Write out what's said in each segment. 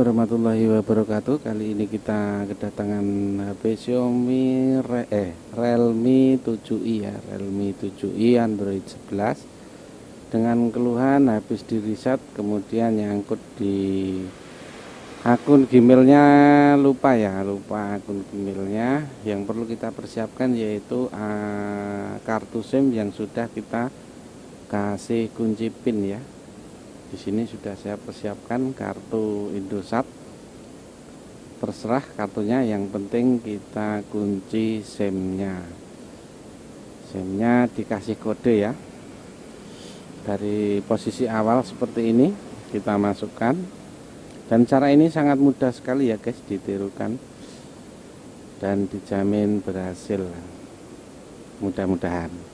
Warahmatullahi wabarakatuh. Kali ini kita kedatangan HP Xiaomi Re eh, Realme 7i ya Realme 7i Android 11 Dengan keluhan habis di reset Kemudian nyangkut di akun Gmailnya lupa ya Lupa akun Gmailnya. Yang perlu kita persiapkan yaitu uh, kartu SIM yang sudah kita kasih kunci PIN ya di sini sudah saya persiapkan kartu Indosat. Terserah kartunya yang penting kita kunci SIM-nya. SIM-nya dikasih kode ya. Dari posisi awal seperti ini kita masukkan. Dan cara ini sangat mudah sekali ya guys ditirukan dan dijamin berhasil. Mudah-mudahan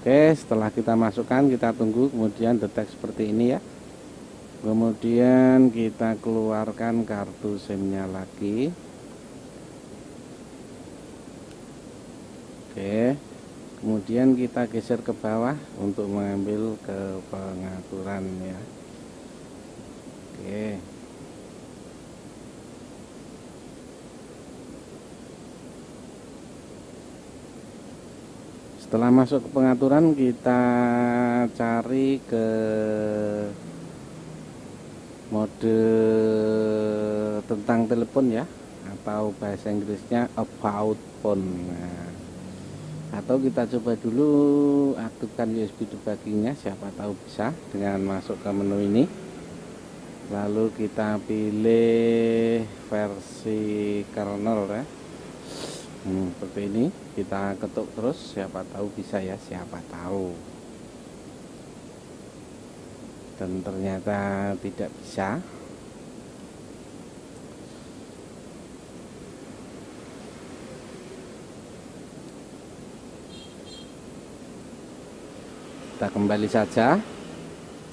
Oke setelah kita masukkan kita tunggu kemudian detek seperti ini ya. Kemudian kita keluarkan kartu SIM nya lagi. Oke kemudian kita geser ke bawah untuk mengambil ke pengaturan ya Oke setelah masuk ke pengaturan kita cari ke mode tentang telepon ya atau bahasa Inggrisnya about phone. Nah, atau kita coba dulu aktifkan USB debuggingnya siapa tahu bisa dengan masuk ke menu ini. Lalu kita pilih versi kernel ya hmm, seperti ini. Kita ketuk terus. Siapa tahu bisa ya. Siapa tahu. Dan ternyata tidak bisa. Kita kembali saja.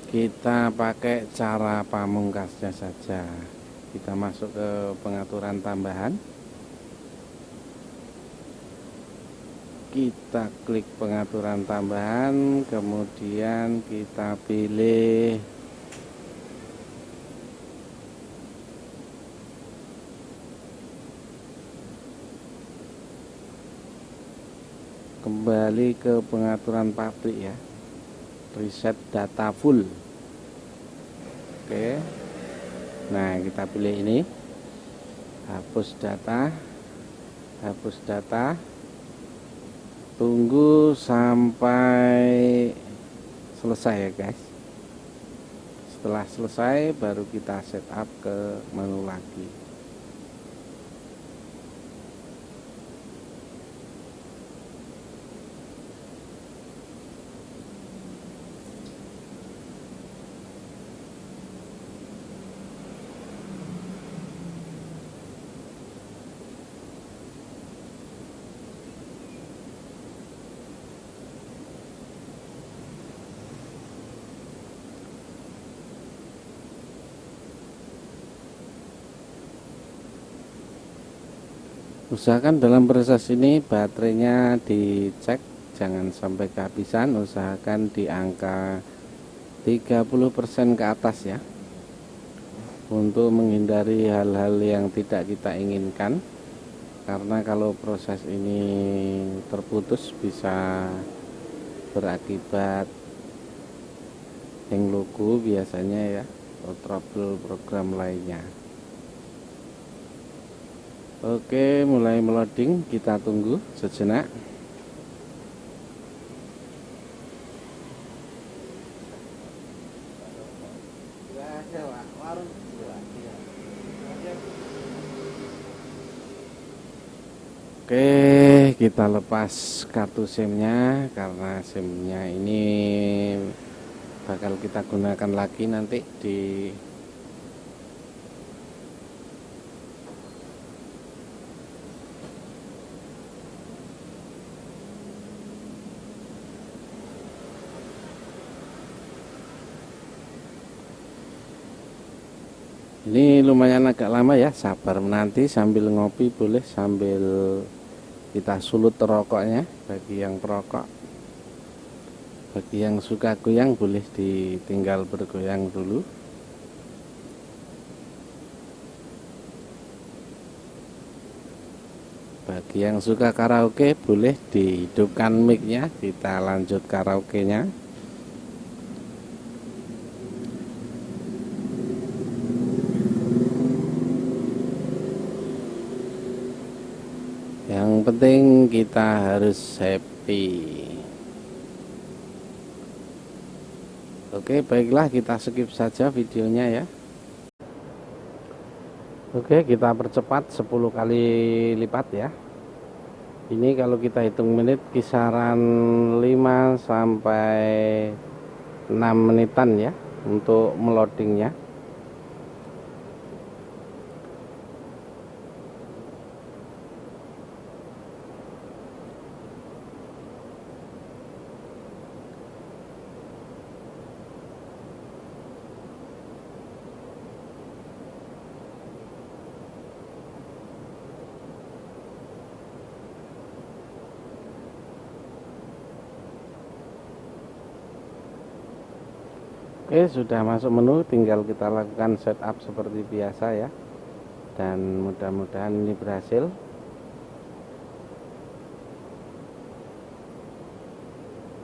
Kita pakai cara pamungkasnya saja. Kita masuk ke pengaturan tambahan kita klik pengaturan tambahan kemudian kita pilih kembali ke pengaturan pabrik ya. Reset data full. Oke. Nah kita pilih ini. Hapus data. Hapus data tunggu sampai selesai ya guys. Setelah selesai baru kita setup ke menu lagi usahakan dalam proses ini baterainya dicek jangan sampai kehabisan. Usahakan di angka 30% ke atas ya. Untuk menghindari hal-hal yang tidak kita inginkan. Karena kalau proses ini terputus bisa berakibat hang logo biasanya ya atau trouble program lainnya Oke mulai meloding kita tunggu sejenak. Oke kita lepas kartu SIM-nya karena SIM-nya ini bakal kita gunakan lagi nanti di ini lumayan agak lama ya sabar menanti sambil ngopi boleh sambil kita sulut rokoknya. Bagi yang perokok bagi yang suka goyang boleh ditinggal bergoyang dulu. Bagi yang suka karaoke boleh dihidupkan micnya kita lanjut karaoke nya penting kita harus happy. Oke baiklah kita skip saja videonya ya. Oke kita percepat 10 kali lipat ya. Ini kalau kita hitung menit kisaran 5 sampai 6 menitan ya untuk meloadingnya Oke sudah masuk menu tinggal kita lakukan setup seperti biasa ya. Dan mudah-mudahan ini berhasil.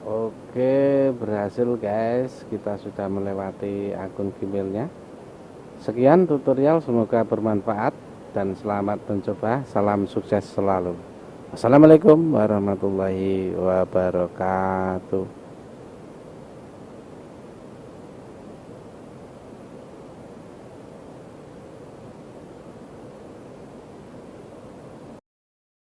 Oke berhasil guys. Kita sudah melewati akun gmailnya. Sekian tutorial semoga bermanfaat dan selamat mencoba. Salam sukses selalu. Assalamualaikum warahmatullahi wabarakatuh